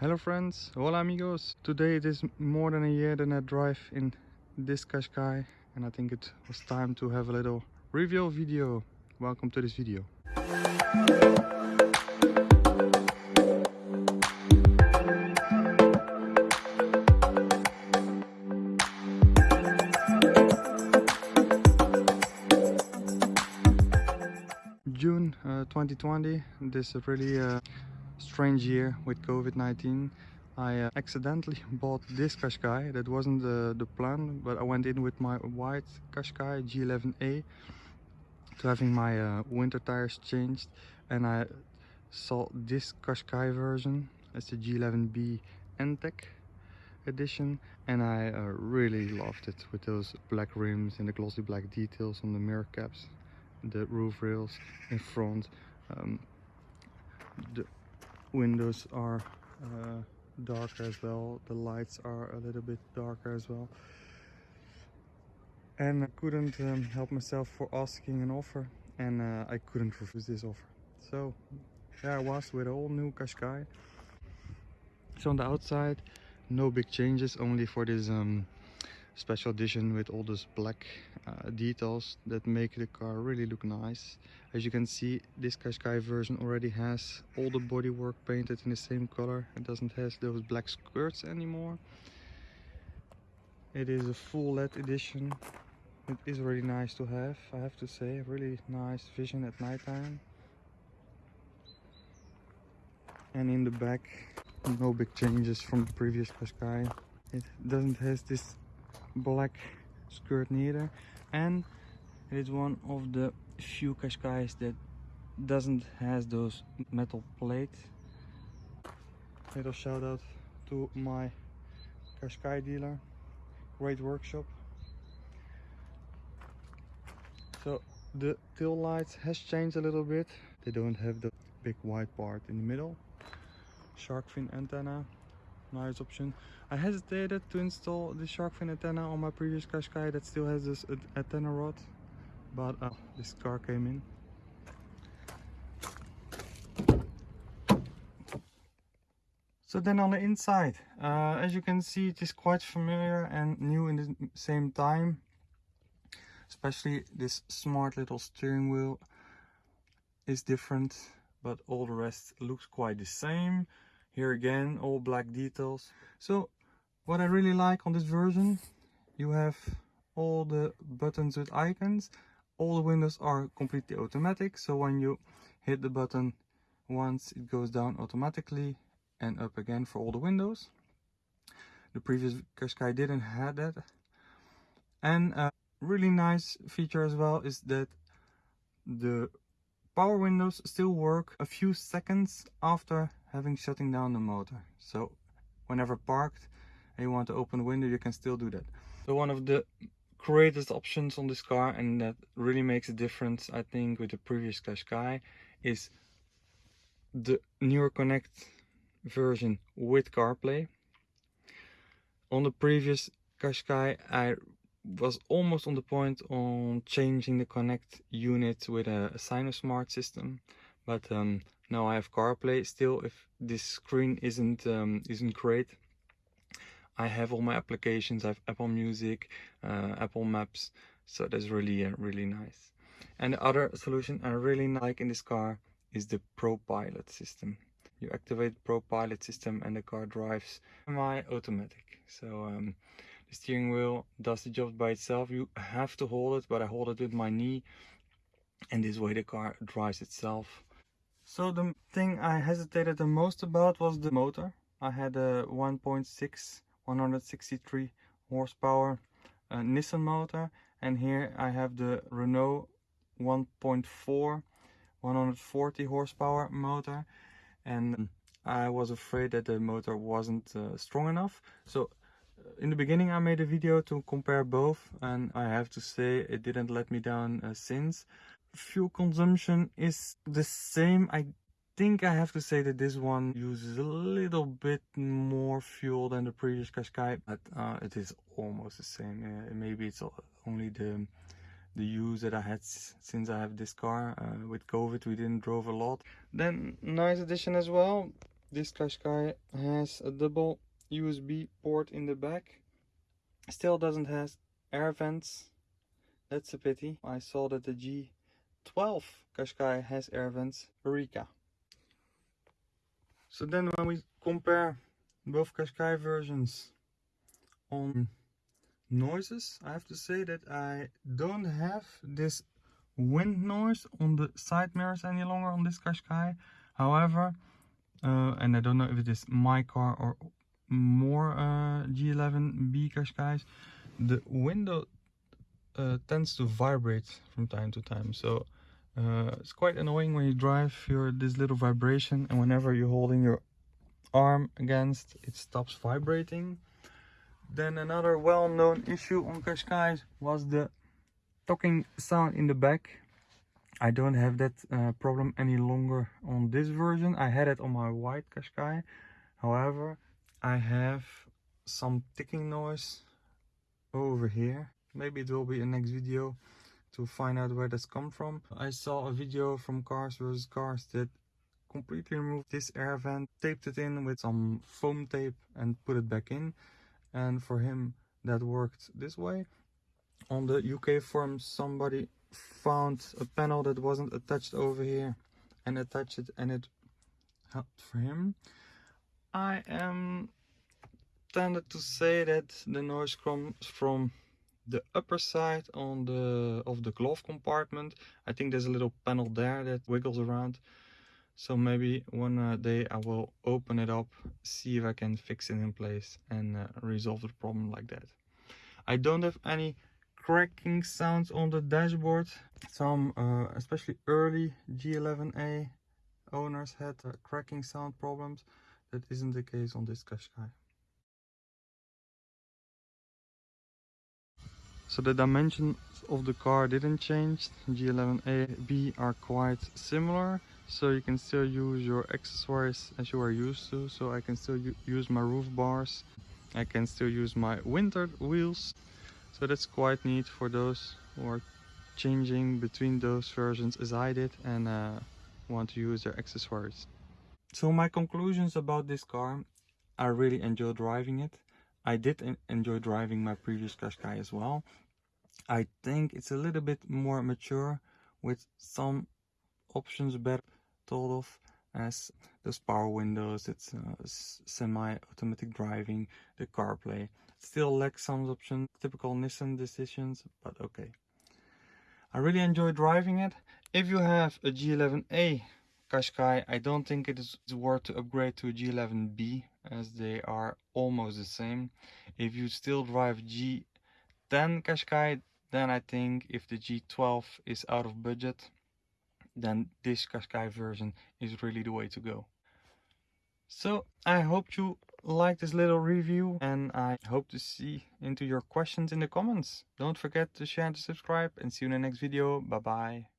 Hello friends, hola amigos. Today it is more than a year that I drive in this Qashqai and I think it was time to have a little review video. Welcome to this video. June uh, 2020, this is really uh, strange year with COVID-19. I uh, accidentally bought this Qashqai. That wasn't the, the plan, but I went in with my white Qashqai G11A to having my uh, winter tires changed and I saw this Qashqai version. It's the G11B NTEC edition and I uh, really loved it with those black rims and the glossy black details on the mirror caps the roof rails in front um, the windows are uh, darker as well. The lights are a little bit darker as well. And I couldn't um, help myself for asking an offer and uh, I couldn't refuse this offer. So there I was with all new Qashqai. So on the outside no big changes only for this um, special edition with all those black uh, details that make the car really look nice. As you can see this Qashqai version already has all the bodywork painted in the same color. It doesn't have those black skirts anymore. It is a full LED edition. It is really nice to have I have to say. Really nice vision at nighttime and in the back no big changes from the previous Qashqai. It doesn't have this black skirt neither. And it is one of the few Qashqais that doesn't has those metal plates. Little shout out to my Qashqai dealer. Great workshop. So the tail lights has changed a little bit. They don't have the big white part in the middle. Shark fin antenna nice option I hesitated to install the shark fin antenna on my previous Qashqai that still has this antenna rod but uh, this car came in So then on the inside, uh, as you can see it is quite familiar and new in the same time. Especially this smart little steering wheel is different, but all the rest looks quite the same. Here again, all black details. So what I really like on this version, you have all the buttons with icons. All the windows are completely automatic. So when you hit the button once, it goes down automatically and up again for all the windows. The previous Qashqai didn't have that. And a really nice feature as well is that the power windows still work a few seconds after having shutting down the motor. So whenever parked and you want to open the window, you can still do that. So one of the greatest options on this car and that really makes a difference, I think, with the previous Qashqai is the newer Connect version with CarPlay. On the previous Qashqai, I was almost on the point on changing the Connect unit with a, a Cynosmart system, but um, now I have CarPlay. Still, if this screen isn't um, isn't great, I have all my applications. I have Apple Music, uh, Apple Maps, so that's really uh, really nice. And the other solution I really like in this car is the ProPilot system. You activate ProPilot system and the car drives semi-automatic. So um, the steering wheel does the job by itself. You have to hold it, but I hold it with my knee, and this way the car drives itself. So the thing I hesitated the most about was the motor. I had a 1.6 163 horsepower uh, Nissan motor and here I have the Renault 1.4 140 horsepower motor and I was afraid that the motor wasn't uh, strong enough. So uh, in the beginning I made a video to compare both and I have to say it didn't let me down uh, since fuel consumption is the same. I think I have to say that this one uses a little bit more fuel than the previous Qashqai, but uh, it is almost the same. Uh, maybe it's only the the use that I had since I have this car. Uh, with COVID, we didn't drove a lot. Then nice addition as well. this Qashqai has a double USB port in the back. Still doesn't have air vents. That's a pity. I saw that the G12 Qashqai has air vents. Eureka. So then when we compare both Qashqai versions on noises, I have to say that I don't have this wind noise on the side mirrors any longer on this Qashqai. However, uh, and I don't know if it is my car or more uh, G11B Qashqais, the window uh, tends to vibrate from time to time. So uh, it's quite annoying when you drive, you this little vibration and whenever you're holding your arm against, it stops vibrating. Then another well-known issue on Qashqais was the talking sound in the back I don't have that uh, problem any longer on this version. I had it on my white Qashqai. However, I have some ticking noise over here. Maybe it will be a next video to find out where that's come from. I saw a video from Cars vs Cars that completely removed this air vent, taped it in with some foam tape and put it back in. And for him, that worked this way. On the UK forum, somebody found a panel that wasn't attached over here and attached it and it helped for him. I am tended to say that the noise comes from the upper side on the of the glove compartment. I think there's a little panel there that wiggles around. So maybe one uh, day I will open it up, see if I can fix it in place and uh, resolve the problem like that. I don't have any cracking sounds on the dashboard. Some, uh, especially early G11A owners had uh, cracking sound problems. That isn't the case on this Qashqai. So the dimensions of the car didn't change. G11A, B are quite similar. So you can still use your accessories as you are used to. So I can still use my roof bars. I can still use my winter wheels so that's quite neat for those who are changing between those versions as I did and uh, want to use their accessories. So my conclusions about this car, I really enjoy driving it. I did enjoy driving my previous Qashqai as well. I think it's a little bit more mature with some options better thought of as those power windows, it's uh, semi-automatic driving, the CarPlay. Still lacks some options, typical Nissan decisions, but okay. I really enjoy driving it. If you have a G11A Qashqai, I don't think it is worth to upgrade to a G11B as they are almost the same. If you still drive G10 Qashqai, then I think if the G12 is out of budget, then this Qashqai version is really the way to go. So I hope you like this little review and I hope to see into your questions in the comments. Don't forget to share and to subscribe and see you in the next video. Bye bye.